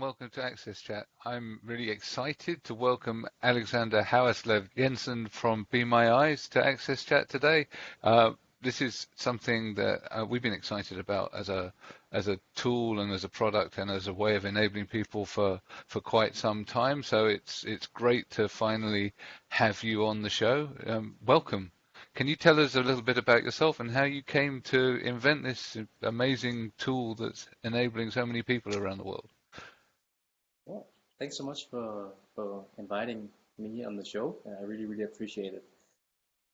welcome to Access Chat. I'm really excited to welcome Alexander Hauerslev Jensen from Be My Eyes to Access Chat today. Uh, this is something that uh, we've been excited about as a as a tool and as a product and as a way of enabling people for for quite some time. So it's it's great to finally have you on the show. Um, welcome. Can you tell us a little bit about yourself and how you came to invent this amazing tool that's enabling so many people around the world? Thanks so much for, for inviting me on the show. I really, really appreciate it.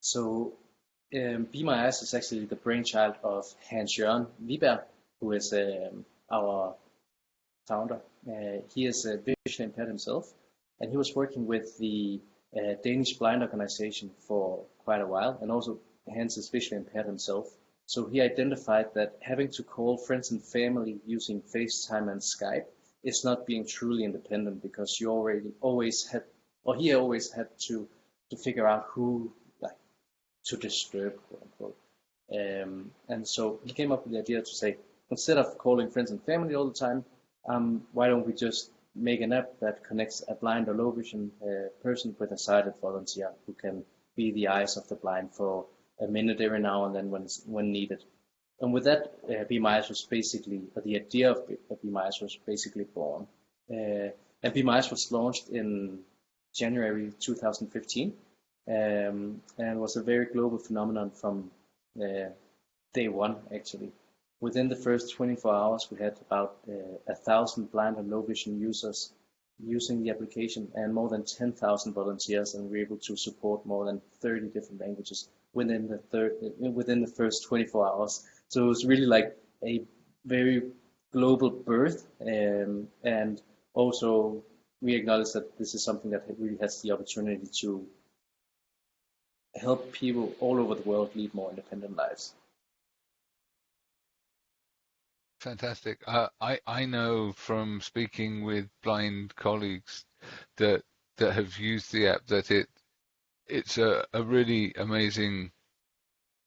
So, um, Be My Eyes is actually the brainchild of Hans Jørgen Wiberg, who is um, our founder. Uh, he is visually impaired himself, and he was working with the uh, Danish Blind Organization for quite a while, and also Hans is visually impaired himself. So he identified that having to call friends and family using FaceTime and Skype is not being truly independent because you already always had, or he always had to to figure out who like to disturb, quote unquote. Um, and so he came up with the idea to say, instead of calling friends and family all the time, um, why don't we just make an app that connects a blind or low vision uh, person with a sighted volunteer who can be the eyes of the blind for a minute every now and then when when needed. And with that, uh, Eyes was basically, the idea of Eyes was basically born. Uh, and Eyes was launched in January 2015 um, and was a very global phenomenon from uh, day one, actually. Within the first 24 hours, we had about uh, a thousand blind and low vision users using the application and more than 10,000 volunteers, and we were able to support more than 30 different languages within the third within the first 24 hours. So it was really like a very global birth, um, and also we acknowledge that this is something that really has the opportunity to help people all over the world lead more independent lives. Fantastic. Uh, I I know from speaking with blind colleagues that that have used the app that it it's a, a really amazing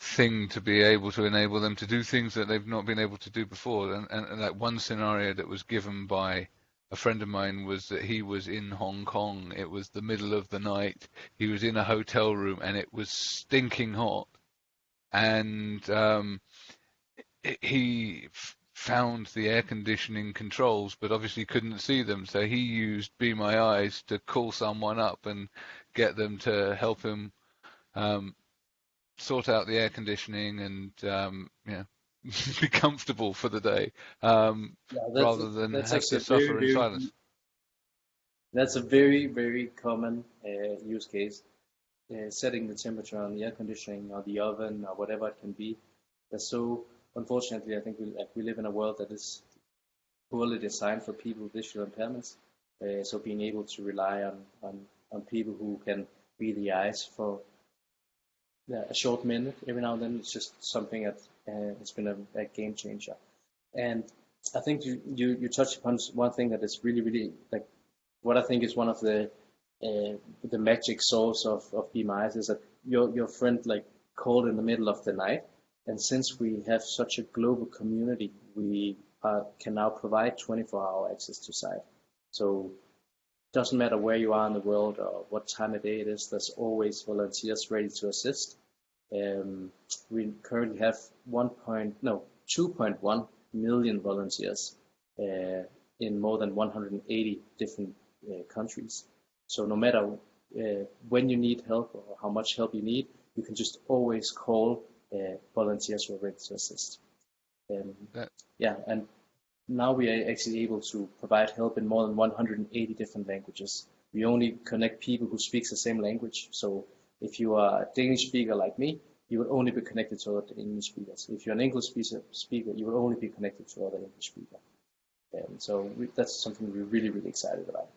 thing to be able to enable them to do things that they've not been able to do before. And, and, and that one scenario that was given by a friend of mine was that he was in Hong Kong. It was the middle of the night. He was in a hotel room and it was stinking hot. And um, he found the air conditioning controls, but obviously couldn't see them. So he used Be My Eyes to call someone up and get them to help him um, sort out the air conditioning and um, know, be comfortable for the day um, yeah, rather than have to suffer very, in silence. That's a very, very common uh, use case. Uh, setting the temperature on the air conditioning or the oven or whatever it can be. So unfortunately, I think we, like, we live in a world that is poorly designed for people with visual impairments. Uh, so being able to rely on, on, on people who can be the eyes for yeah, a short minute every now and then, it's just something that uh, has been a, a, game changer. And I think you, you, you touched upon one thing that is really, really like what I think is one of the uh, the magic source of, of Eyes is that your, your friend like called in the middle of the night and since we have such a global community, we uh, can now provide 24-hour access to sight. So doesn't matter where you are in the world or what time of day it is, there's always volunteers ready to assist. Um, we currently have 1. Point, no 2.1 million volunteers uh, in more than 180 different uh, countries. So no matter uh, when you need help or how much help you need, you can just always call uh, volunteers who are ready to assist. Um, yeah, and now we are actually able to provide help in more than 180 different languages. We only connect people who speak the same language. So if you are a Danish speaker like me, you will only be connected to other English speakers. If you're an English speaker, you will only be connected to other English speakers. And so we, that's something we're really, really excited about.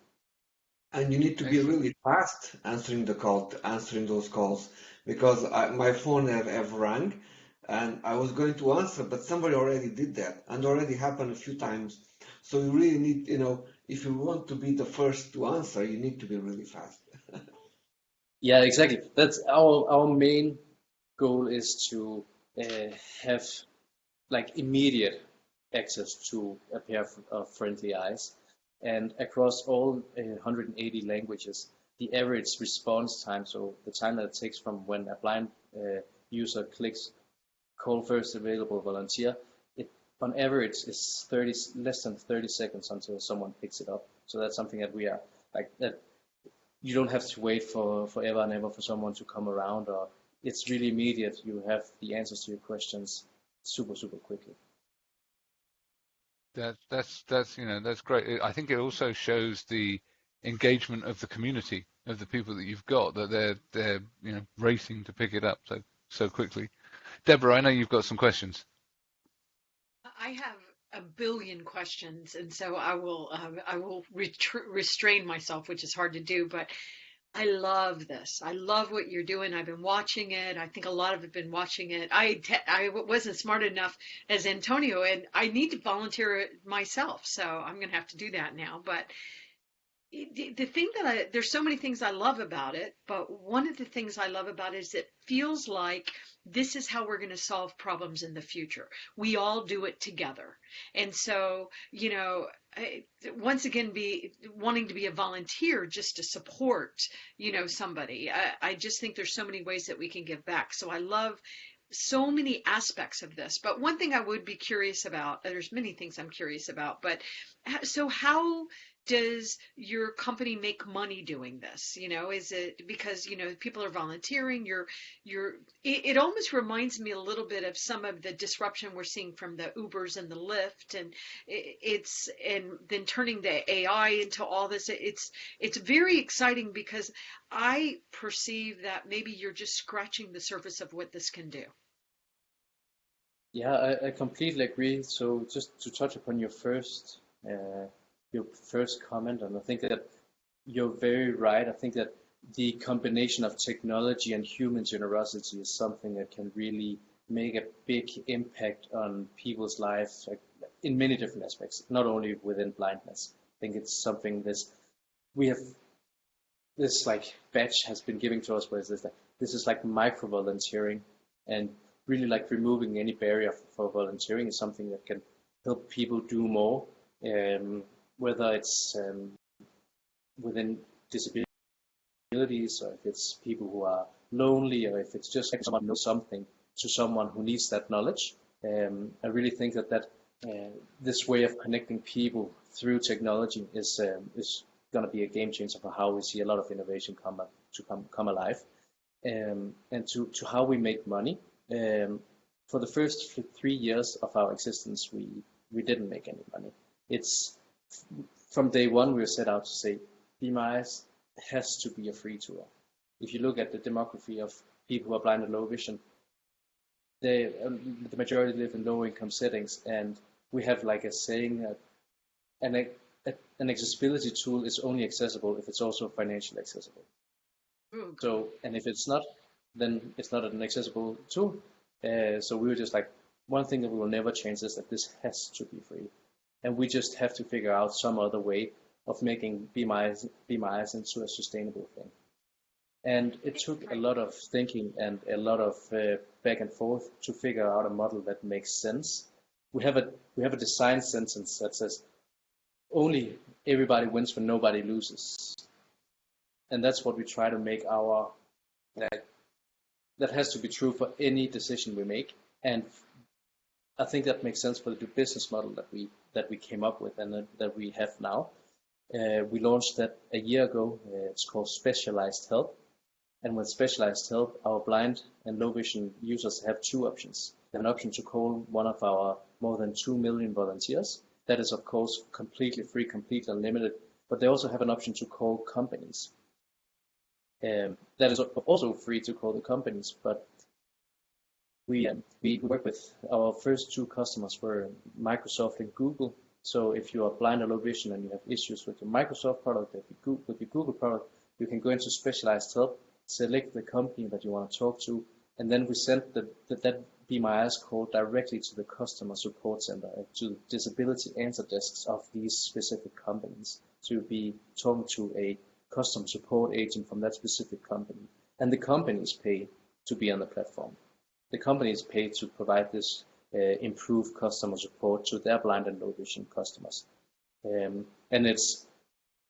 And you need to be really fast answering the call, answering those calls, because I, my phone have, have rang, and I was going to answer, but somebody already did that, and already happened a few times. So you really need, you know, if you want to be the first to answer, you need to be really fast. yeah, exactly. That's our our main goal is to uh, have like immediate access to a pair of friendly eyes And across all uh, 180 languages, the average response time, so the time that it takes from when a blind uh, user clicks call first available volunteer, it on average is 30 less than 30 seconds until someone picks it up. So that's something that we are like that. You don't have to wait for forever and ever for someone to come around, or it's really immediate. You have the answers to your questions super super quickly. That that's that's you know that's great. I think it also shows the engagement of the community of the people that you've got that they're they're you know racing to pick it up so so quickly. Deborah, I know you've got some questions. I have a billion questions, and so I will uh, I will restrain myself, which is hard to do. But I love this. I love what you're doing. I've been watching it. I think a lot of have been watching it. I I wasn't smart enough as Antonio, and I need to volunteer myself. So I'm going to have to do that now. But the thing that I there's so many things I love about it, but one of the things I love about it is it feels like this is how we're going to solve problems in the future. We all do it together. And so, you know, once again, be wanting to be a volunteer just to support, you know, somebody. I, I just think there's so many ways that we can give back. So I love so many aspects of this. But one thing I would be curious about, there's many things I'm curious about, but so how does your company make money doing this? You know is it because you know people are volunteering? You're you're it, it, almost reminds me a little bit of some of the disruption we're seeing from the ubers and the lyft and it, it's and then turning the ai into all this. It's it's very exciting because i perceive that maybe you're just scratching the surface of what this can do. Yeah i, I completely agree. So just to touch upon your first uh, your first comment, and I think that you're very right. I think that the combination of technology and human generosity is something that can really make a big impact on people's lives in many different aspects, not only within blindness. I think it's something this we have this like batch has been giving to us where this like this is like micro volunteering and really like removing any barrier for volunteering is something that can help people do more um, whether it's um, within disabilities or if it's people who are lonely or if it's just someone knows something to someone who needs that knowledge. Um, I really think that that uh, this way of connecting people through technology is um, is going to be a game changer for how we see a lot of innovation come to come come alive, um, and to to how we make money. Um, for the first three years of our existence, we we didn't make any money. It's from day one, we were set out to say Be My Eyes has to be a free tool. If you look at the demography of people who are blind and low vision, they, um, the majority live in low income settings, and we have like a saying that an, a, an accessibility tool is only accessible if it's also financially accessible. Mm. So, and if it's not, then it's not an accessible tool. Uh, so we were just like, one thing that we will never change is that this has to be free and we just have to figure out some other way of making Be My Eyes into a sustainable thing. And it took a lot of thinking and a lot of uh, back and forth to figure out a model that makes sense. We have a we have a design sentence that says only everybody wins when nobody loses, and that's what we try to make our that that has to be true for any decision we make. And I think that makes sense for the business model that we that we came up with and that, that we have now. Uh, we launched that a year ago. Uh, it's called Specialized Help. And with Specialized Help, our blind and low vision users have two options. They have an option to call one of our more than 2 million volunteers. That is, of course, completely free, completely unlimited. But they also have an option to call companies. Um, that is also free to call the companies, but we we work with our first two customers were Microsoft and Google. So if you are blind or low vision and you have issues with your Microsoft product, with your Google product, you can go into specialized help, select the company that you want to talk to, and then we send the, the, that Be My Eyes call directly to the customer support center, uh, to disability answer desks of these specific companies to be talking to a customer support agent from that specific company. And the companies pay to be on the platform the company is paid to provide this uh, improved customer support to their blind and low vision customers. Um, and it's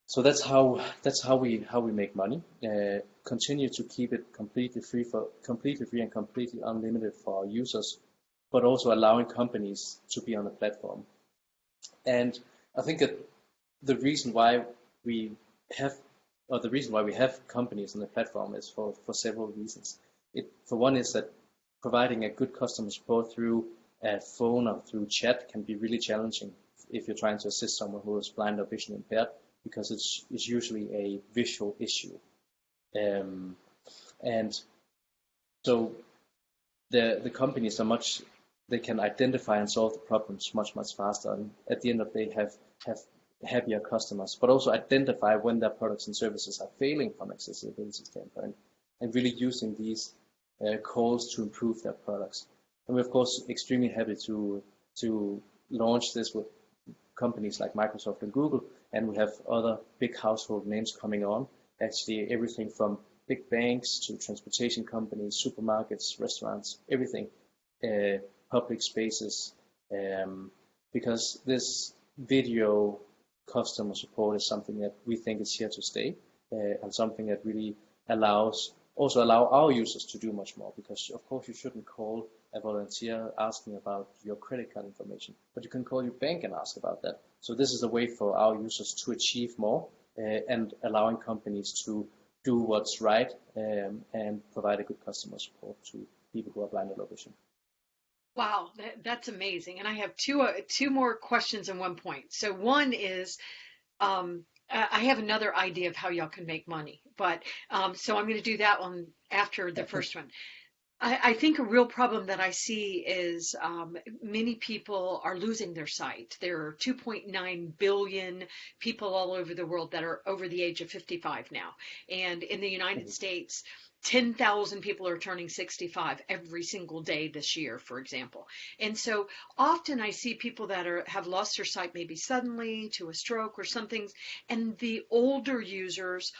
so that's how that's how we how we make money. Uh, continue to keep it completely free for completely free and completely unlimited for our users, but also allowing companies to be on the platform. And I think that the reason why we have or the reason why we have companies on the platform is for, for several reasons. It, for one is that providing a good customer support through a phone or through chat can be really challenging if you're trying to assist someone who is blind or vision impaired because it's, it's usually a visual issue. Um, and so the, the companies are much, they can identify and solve the problems much, much faster. And at the end of the day, have, have happier customers, but also identify when their products and services are failing from accessibility standpoint and really using these uh, calls to improve their products. And we're of course extremely happy to to launch this with companies like Microsoft and Google, and we have other big household names coming on. Actually, everything from big banks to transportation companies, supermarkets, restaurants, everything, uh, public spaces, um, because this video customer support is something that we think is here to stay uh, and something that really allows also allow our users to do much more because of course you shouldn't call a volunteer asking about your credit card information but you can call your bank and ask about that so this is a way for our users to achieve more uh, and allowing companies to do what's right um, and provide a good customer support to people who are blind or low vision Wow, that, that's amazing. And I have two uh, two more questions in one point. So one is, um, I have another idea of how y'all can make money, but um, so I'm going to do that one after the first one. I, I think a real problem that I see is um, many people are losing their sight. There are 2.9 billion people all over the world that are over the age of 55 now, and in the United mm-hmm. States 10,000 people are turning 65 every single day this year, for example. And so often I see people that are have lost their sight maybe suddenly to a stroke or something, and the older users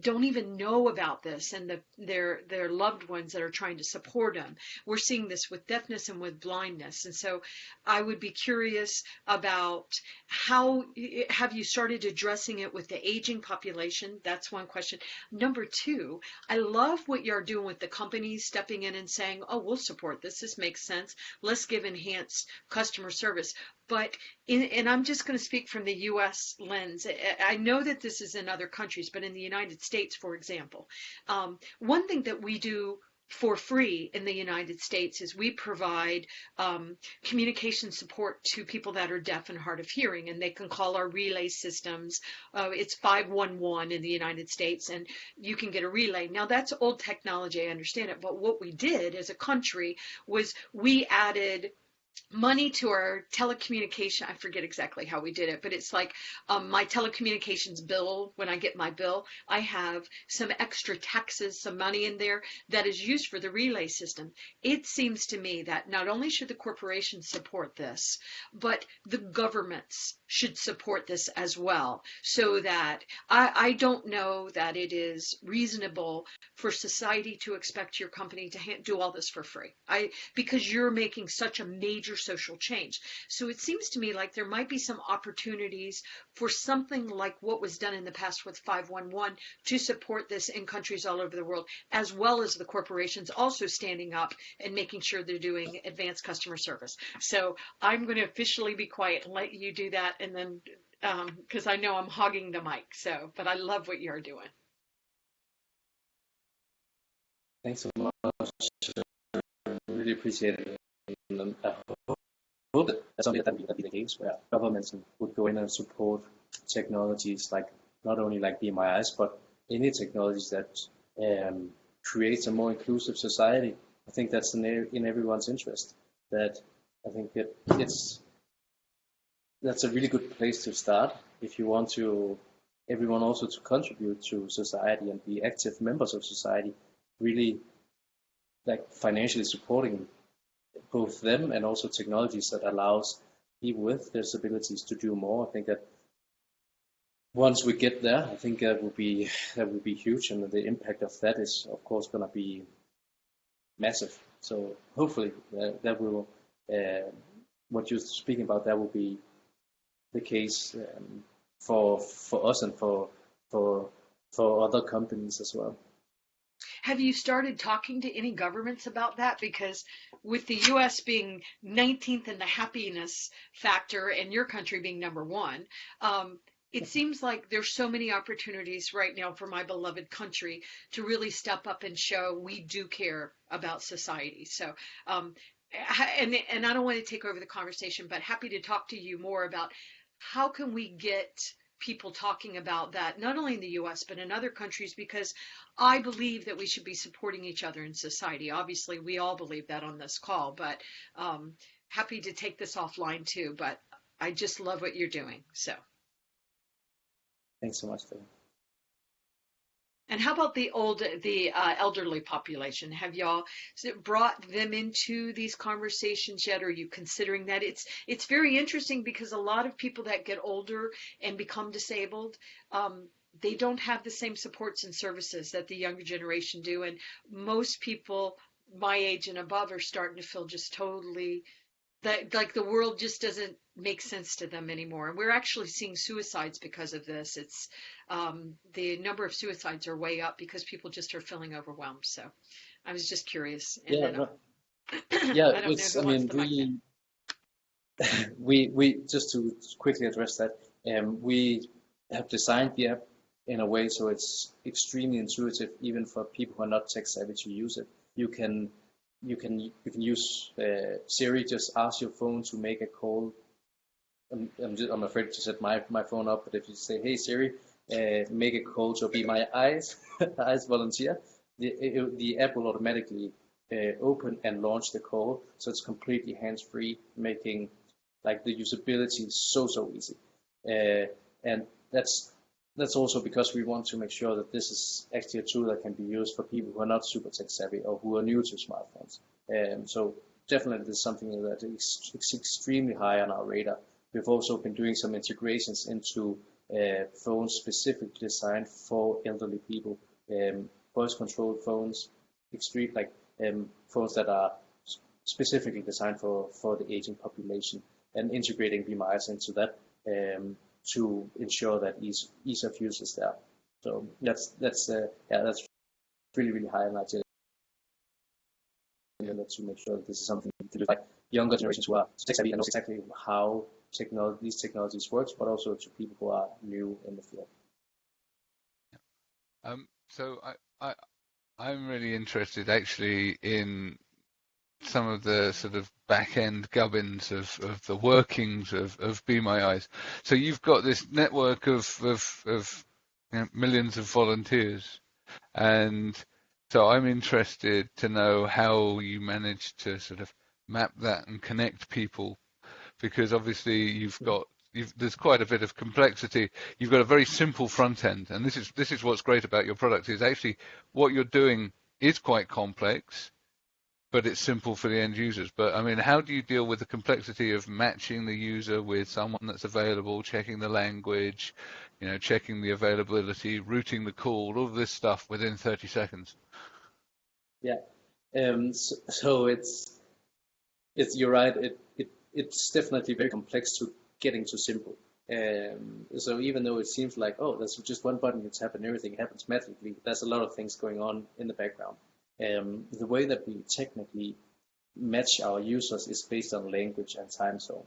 don't even know about this and the, their their loved ones that are trying to support them. We're seeing this with deafness and with blindness. And so I would be curious about how have you started addressing it with the aging population? That's one question. Number two, I love what you're doing with the companies stepping in and saying, "Oh, we'll support this. This makes sense. Let's give enhanced customer service." But in, and I'm just going to speak from the U.S. lens. I know that this is in other countries, but in the United States, for example, um, one thing that we do for free in the United States is we provide um, communication support to people that are deaf and hard of hearing, and they can call our relay systems. Uh, it's 511 in the United States, and you can get a relay. Now, that's old technology, I understand it, but what we did as a country was we added money to our telecommunication. I forget exactly how we did it, but it's like um, my telecommunications bill. When I get my bill, I have some extra taxes, some money in there that is used for the relay system. It seems to me that not only should the corporations support this, but the governments should support this as well so that I, I don't know that it is reasonable for society to expect your company to do all this for free. I because you're making such a major social change. So it seems to me like there might be some opportunities for something like what was done in the past with 511 to support this in countries all over the world, as well as the corporations also standing up and making sure they're doing advanced customer service. So I'm going to officially be quiet and let you do that and then because um, I know I'm hogging the mic. So, but I love what you're doing. Thanks so much. Really appreciate it. And I hope that something that would be the case where governments would go in and support technologies like not only like Eyes, but any technologies that um, creates a more inclusive society. I think that's in, in everyone's interest. That I think it, it's that's a really good place to start if you want to everyone also to contribute to society and be active members of society really like financially supporting both them and also technologies that allows people with disabilities to do more i think that once we get there i think that will be that will be huge and the impact of that is of course going to be massive so hopefully uh, that will uh, what you're speaking about that will be the case um, for for us and for for for other companies as well. Have you started talking to any governments about that? Because with the US being 19th in the happiness factor and your country being number one, um, it seems like there's so many opportunities right now for my beloved country to really step up and show we do care about society. So, um, and and I don't want to take over the conversation, but happy to talk to you more about how can we get people talking about that not only in the US but in other countries because I believe that we should be supporting each other in society. Obviously, we all believe that on this call, but um, happy to take this offline too. But I just love what you're doing. So. Thanks so much, Phil. And how about the old, the uh, elderly population? Have y'all brought them into these conversations yet? Are you considering that? It's it's very interesting because a lot of people that get older and become disabled, um, they don't have the same supports and services that the younger generation do, and most people my age and above are starting to feel just totally that like the world just doesn't make sense to them anymore. And we're actually seeing suicides because of this. It's um, the number of suicides are way up because people just are feeling overwhelmed. So I was just curious. And yeah, no, yeah. I, it's, I mean, we, we we just to quickly address that. Um, we have designed the app in a way so it's extremely intuitive, even for people who are not tech savvy to use it. You can you can you can use uh, Siri. Just ask your phone to make a call. I'm I'm, just, I'm afraid to set my my phone up, but if you say, "Hey Siri, uh, make a call to be my eyes eyes volunteer," the it, the app will automatically uh, open and launch the call. So it's completely hands free, making like the usability so so easy. Uh, and that's that's also because we want to make sure that this is actually a tool that can be used for people who are not super tech savvy or who are new to smartphones. Um, so definitely this is something that is extremely high on our radar. We've also been doing some integrations into uh, phones specifically designed for elderly people, um, voice controlled phones, extreme like um, phones that are specifically designed for, for the aging population and integrating Eyes into that um, to ensure that ease ease of use is there. So that's that's uh, yeah that's really really high on our agenda to make sure that this is something to do by younger generations who are tech savvy and know exactly how technology these technologies works, but also to people who are new in the field. Um, so I, I I'm really interested actually in some of the sort of back end gubbins of, of the workings of, of Be My Eyes. So you've got this network of of, of you know, millions of volunteers, and so I'm interested to know how you managed to sort of map that and connect people, because obviously you've hmm. got You've, there's quite a bit of complexity. You've got a very simple front end, and this is this is what's great about your product is actually what you're doing is quite complex, but it's simple for the end users. But I mean, how do you deal with the complexity of matching the user with someone that's available, checking the language, you know, checking the availability, routing the call, all this stuff within 30 seconds? Yeah. Um, so, so, it's it's you're right. It, it it's definitely very complex to getting to simple. Um, so even though it seems like oh, there's just one button tap and everything happens magically, there's a lot of things going on in the background. Um, the way that we technically match our users is based on language and time zone.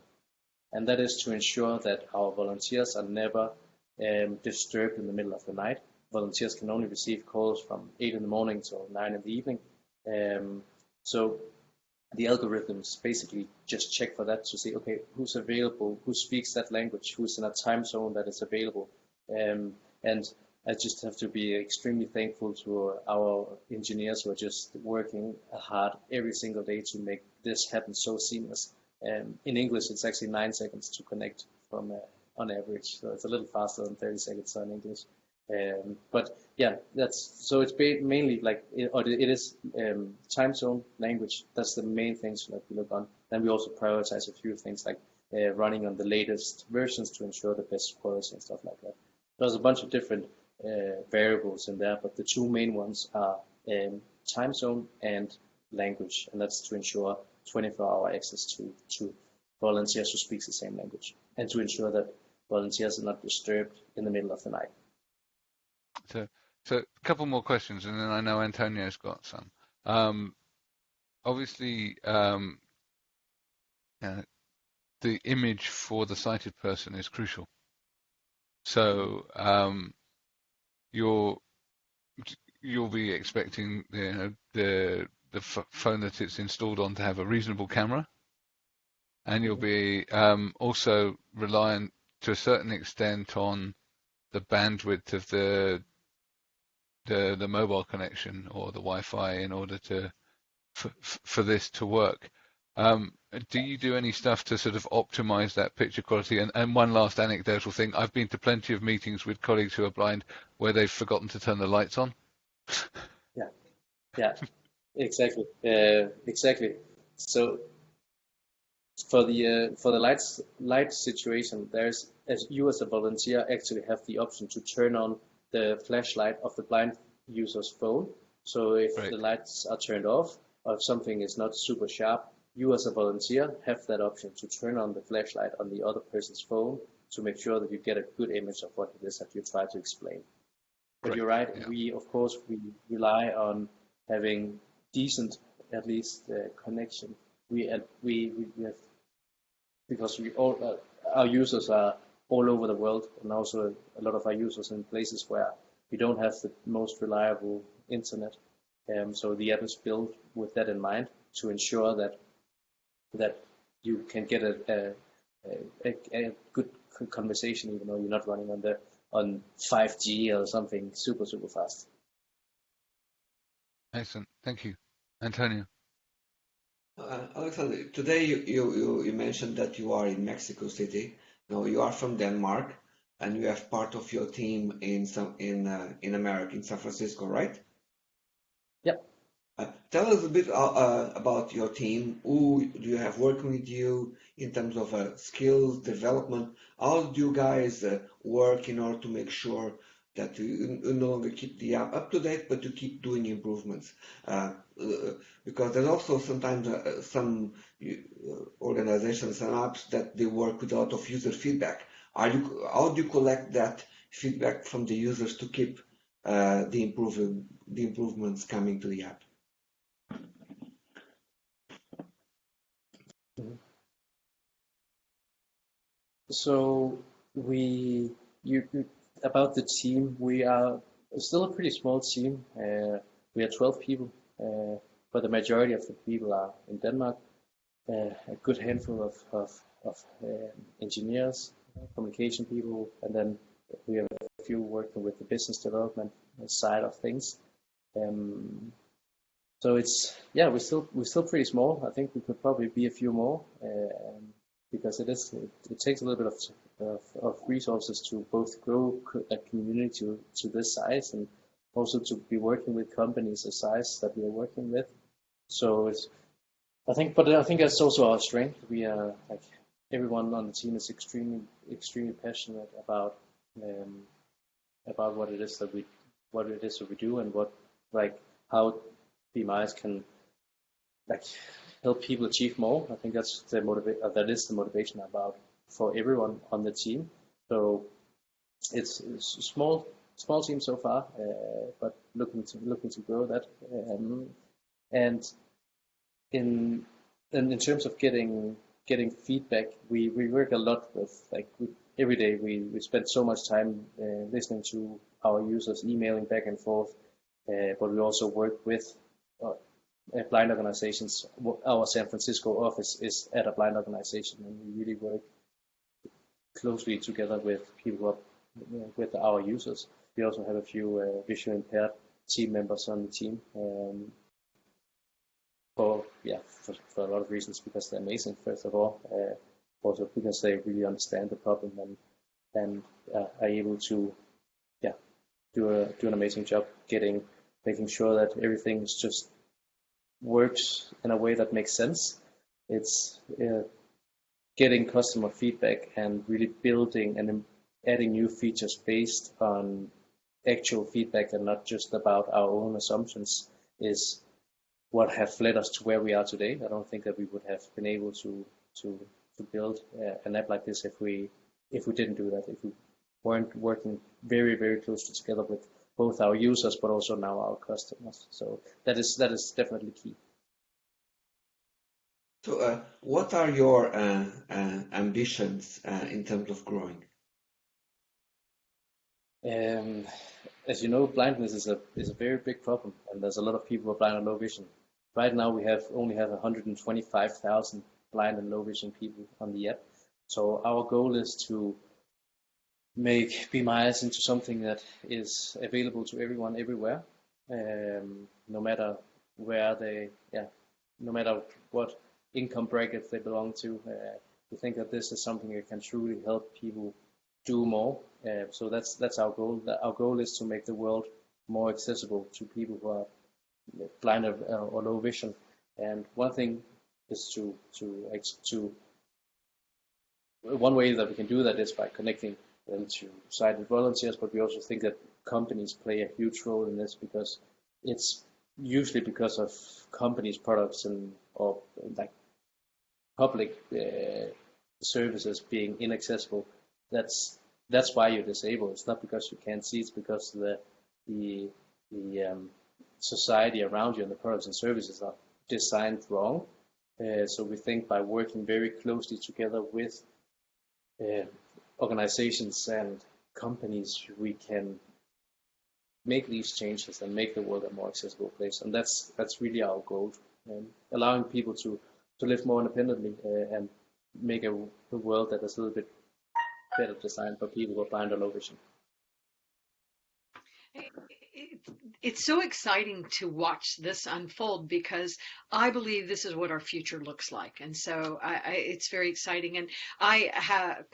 And that is to ensure that our volunteers are never um, disturbed in the middle of the night. Volunteers can only receive calls from 8 in the morning till 9 in the evening. Um, so the algorithms basically just check for that to see, okay, who's available, who speaks that language, who's in a time zone that is available. Um, and I just have to be extremely thankful to our engineers who are just working hard every single day to make this happen so seamless. Um, in English, it's actually nine seconds to connect from uh, on average, so it's a little faster than 30 seconds on English. Um, but yeah, that's so it's mainly like it, or it is um, time zone language. That's the main things that we look on. Then we also prioritize a few things like uh, running on the latest versions to ensure the best quality and stuff like that. There's a bunch of different uh, variables in there, but the two main ones are um, time zone and language, and that's to ensure 24-hour access to to volunteers who speaks the same language and to ensure that volunteers are not disturbed in the middle of the night. So, so a couple more questions, and then I know Antonio's got some. Um, obviously, um, uh, the image for the sighted person is crucial. So um, you're you'll be expecting you know, the the phone that it's installed on to have a reasonable camera, and you'll be um, also reliant to a certain extent on the bandwidth of the the the mobile connection or the Wi-Fi in order to for, for this to work. Um, do you do any stuff to sort of optimize that picture quality? And, and one last anecdotal thing: I've been to plenty of meetings with colleagues who are blind where they've forgotten to turn the lights on. yeah, yeah, exactly, uh, exactly. So for the uh, for the lights light situation, there's as you as a volunteer actually have the option to turn on the flashlight of the blind user's phone. So if right. the lights are turned off or if something is not super sharp, you as a volunteer have that option to turn on the flashlight on the other person's phone to make sure that you get a good image of what it is that you try to explain. But you're right, yeah. we of course we rely on having decent at least uh, connection. We, uh, we we have because we all uh, our users are all over the world and also a lot of our users in places where we don't have the most reliable internet. Um, so the app is built with that in mind to ensure that that you can get a, a, a, a good conversation even though you're not running on the on 5G or something super super fast. Excellent, thank you, Antonio. Uh, Alexander, today you, you, you mentioned that you are in Mexico City. Now you are from Denmark, and you have part of your team in some in uh, in America, in San Francisco, right? Uh, tell us a bit uh, uh, about your team. Who do you have working with you in terms of uh, skills development? How do you guys uh, work in order to make sure that you, you no longer keep the app up to date, but you keep doing improvements? Because there's also sometimes some organizations and apps that they work with a lot of user feedback. Are you, how do you collect that feedback from the users to keep the, improving, the improvements coming to the app? So we you, about the team, we are still a pretty small team. Uh, we are 12 people, uh, but the majority of the people are in Denmark. Uh, a good handful of of, of uh, engineers, communication people, and then we have a few working with the business development side of things. Um, so it's yeah, we're still we're still pretty small. I think we could probably be a few more. Um, because it is it, it takes a little bit of, of, of resources to both grow a community to, to this size and also to be working with companies the size that we are working with. So it's I think, but I think that's also our strength. We are like everyone on the team is extremely extremely passionate about um, about what it is that we what it is that we do and what like how Be My Eyes can like help people achieve more. I think that's the motiva- uh, that is the motivation about for everyone on the team. So it's, it's a small small team so far, uh, but looking to looking to grow that. Um, and in, in in terms of getting getting feedback, we, we work a lot with like we, every day we, we spend so much time uh, listening to our users, emailing back and forth, uh, but we also work with uh, blind organizations. Our San Francisco office is at a blind organization, and we really work closely together with people with our users. We also have a few uh, visually impaired team members on the team. Um, for yeah, for, for, a lot of reasons, because they're amazing. First of all, uh, also because they really understand the problem and and uh, are able to yeah do a do an amazing job getting making sure that everything is just works in a way that makes sense. It's uh, getting customer feedback and really building and adding new features based on actual feedback and not just about our own assumptions is what have led us to where we are today. I don't think that we would have been able to to to build uh, an app like this if we if we didn't do that if we weren't working very very closely together with both our users but also now our customers. So that is that is definitely key. So uh, what are your uh, uh ambitions uh, in terms of growing? Um, as you know blindness is a is a very big problem and there's a lot of people who are blind or low vision. Right now we have only have 125,000 blind and low vision people on the app. So our goal is to make My into something that is available to everyone everywhere, um, no matter where they, yeah, no matter what income brackets they belong to. Uh, we think that this is something that can truly help people do more. Uh, so that's that's our goal. Our goal is to make the world more accessible to people who are blind or, or low vision. And one thing is to to to one way that we can do that is by connecting them to sighted volunteers, but we also think that companies play a huge role in this because it's usually because of companies' products and or like public uh, services being inaccessible. That's that's why you're disabled. It's not because you can't see. It's because the the the um, society around you and the products and services are designed wrong. Uh, so we think by working very closely together with uh, organizations and companies, we can make these changes and make the world a more accessible place. And that's that's really our goal, um, allowing people to to live more independently uh, and make a, a world that is a little bit better designed for people who are blind or low vision it's so exciting to watch this unfold because I believe this is what our future looks like, and so I, I, it's very exciting. And I have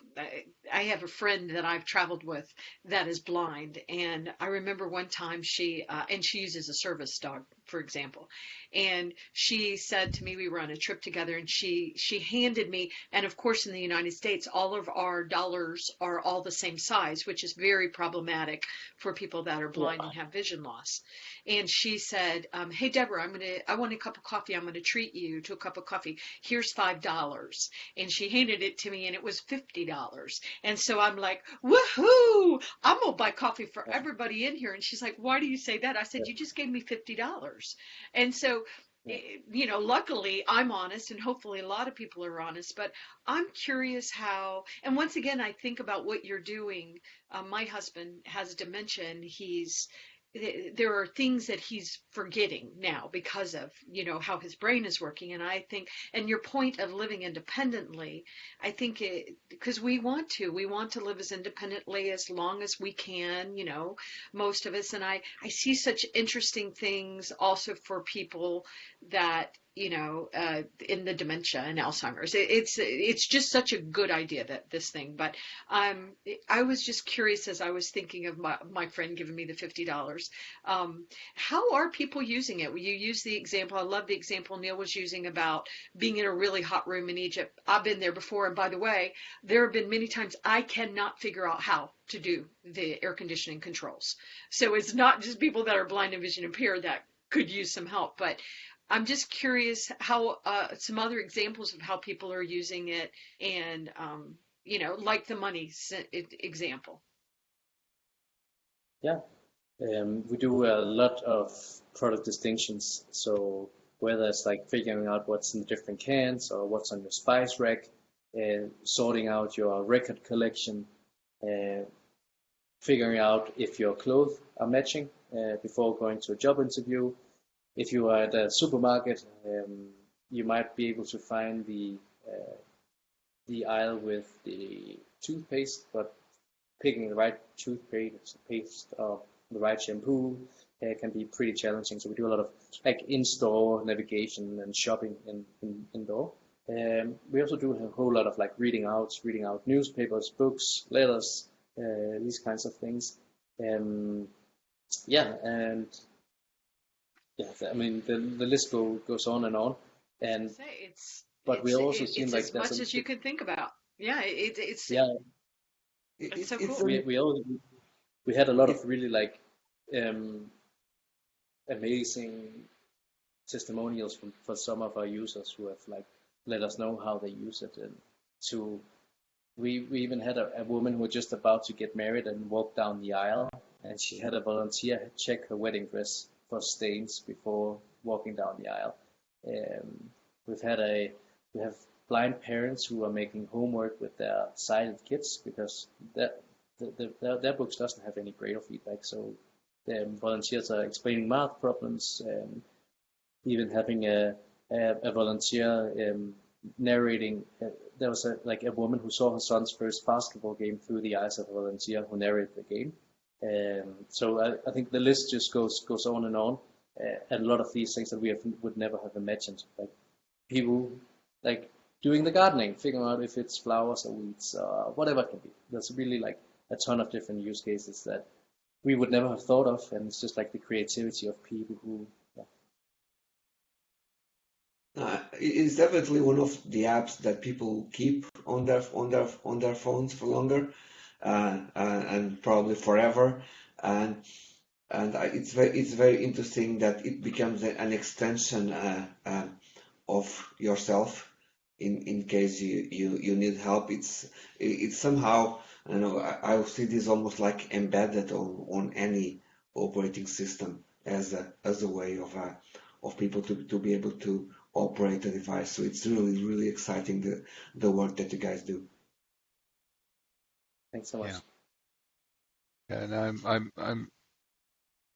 I have a friend that I've traveled with that is blind, and I remember one time she uh, and she uses a service dog, for example, and she said to me we were on a trip together, and she she handed me, and of course in the United States all of our dollars are all the same size, which is very problematic for people that are blind and have vision loss. And she said, um, "Hey Deborah, I'm gonna I want a cup of coffee. I'm gonna treat you to a cup of coffee. Here's five dollars." And she handed it to me, and it was fifty dollars. And so I'm like, "Woohoo! I'm gonna buy coffee for everybody in here." And she's like, "Why do you say that?" I said, "You just gave me fifty dollars." And so eh, you know, luckily I'm honest and hopefully a lot of people are honest, but I'm curious how, and once again, I think about what you're doing. Uh, my husband has dementia and he's, there are things that he's forgetting now because of you know how his brain is working. And i think and your point of living independently i think it because we want to we want to live as independently as long as we can you know most of us. And i i see such interesting things also for people that you know, uh, in the dementia and Alzheimer's. It, it's it's just such a good idea that this thing. But um, I was just curious as I was thinking of my my friend giving me the fifty dollars. Um, how are people using it? You use the example. I love the example Neil was using about being in a really hot room in Egypt. I've been there before, and by the way, there have been many times I cannot figure out how to do the air conditioning controls. So it's not just people that are blind and vision impaired that could use some help, but I'm just curious how uh, some other examples of how people are using it, and um, you know, like the money example. Yeah, um, we do a lot of product distinctions. So whether it's like figuring out what's in the different cans or what's on your spice rack, uh, sorting out your record collection, uh, figuring out if your clothes are matching uh, before going to a job interview, if you are at a supermarket, um, you might be able to find the uh, the aisle with the toothpaste, but picking the right toothpaste paste or the right shampoo uh, can be pretty challenging. So we do a lot of like in-store navigation and shopping in, in indoor. Um, we also do a whole lot of like reading out, reading out newspapers, books, letters, uh, these kinds of things. Um, yeah, and yeah, I mean the the list go, goes on and on, and say, it's but it's, we also it, seen it's like as much as you can think about. Yeah, it, it's yeah. It's so it's cool. We we all we had a lot of really like um, amazing testimonials from for some of our users who have like let us know how they use it and to we we even had a, a woman who was just about to get married and walk down the aisle, and she had a volunteer check her wedding dress for stains before walking down the aisle. Um, we've had a we have blind parents who are making homework with their sighted kids because that the, the, their, their books doesn't have any braille feedback. So the volunteers are explaining math problems, um, even having a, a, a volunteer um, narrating. Uh, there was a, like a woman who saw her son's first basketball game through the eyes of a volunteer who narrated the game. Um, so I, I, think the list just goes goes on and on. Uh, and a lot of these things that we have, would never have imagined, like people like doing the gardening, figuring out if it's flowers or weeds or whatever it can be. There's really like a ton of different use cases that we would never have thought of, and it's just like the creativity of people who. Uh, it's definitely one of the apps that people keep on their on their on their phones for longer, uh, and probably forever, and and it's very it's very interesting that it becomes an extension uh, uh, of yourself in in case you you, you need help. It's it's somehow you know I, I see this almost like embedded on on any operating system as a as a way of uh, of people to, to be able to operate a device. So it's really really exciting the the work that you guys do. Thanks so much. Yeah. Yeah, and I'm I'm I'm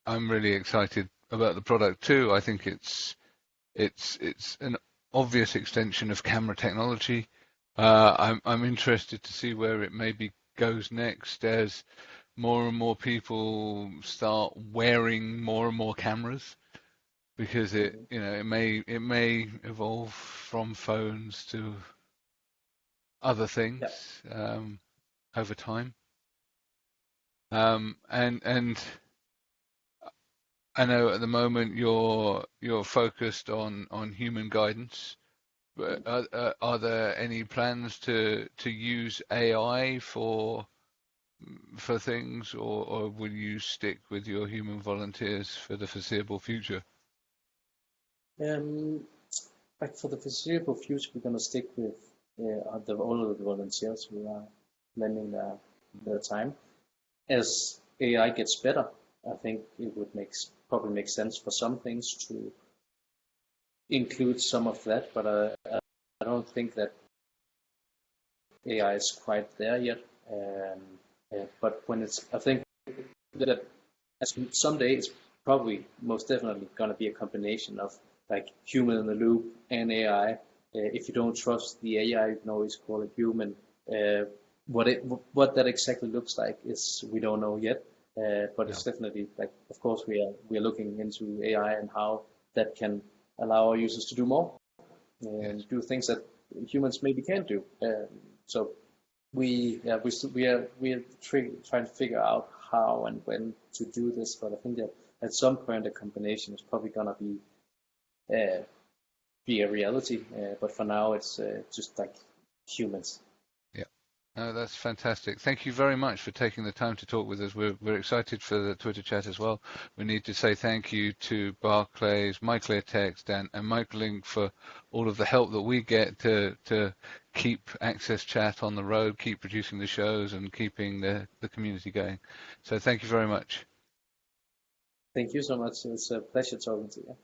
I'm really excited about the product too. I think it's it's it's an obvious extension of camera technology. Uh, I'm, I'm interested to see where it maybe goes next as more and more people start wearing more and more cameras because it mm-hmm. you know it may it may evolve from phones to other things um, over time um, and and I know at the moment you're you're focused on on human guidance, but are, are there any plans to to use AI for for things, or, or will you stick with your human volunteers for the foreseeable future? Um, like for the foreseeable future, we're going to stick with uh, the, all of the volunteers who are lending their, their time. As AI gets better, I think it would make probably make sense for some things to include some of that, but I, I don't think that AI is quite there yet. Um, yeah, but when it's, I think that someday it's probably most definitely going to be a combination of like human in the loop and AI. Uh, if you don't trust the AI, you can always call it human. Uh, what it what that exactly looks like is we don't know yet. Uh, but yeah. it's definitely like, of course, we are we are looking into AI and how that can allow our users to do more and yes. do things that humans maybe can't do. Um, so we yeah we we are we are trying to figure out how and when to do this. But I think that at some point a combination is probably gonna be uh, be a reality. Uh, but for now, it's uh, just like humans. No, that's fantastic. Thank you very much for taking the time to talk with us. We're, we're excited for the Twitter chat as well. We need to say thank you to Barclays, MyClearText, and, and MicroLink for all of the help that we get to, to keep AXSChat on the road, keep producing the shows, and keeping the, the community going. So thank you very much. Thank you so much. It's a pleasure talking to you.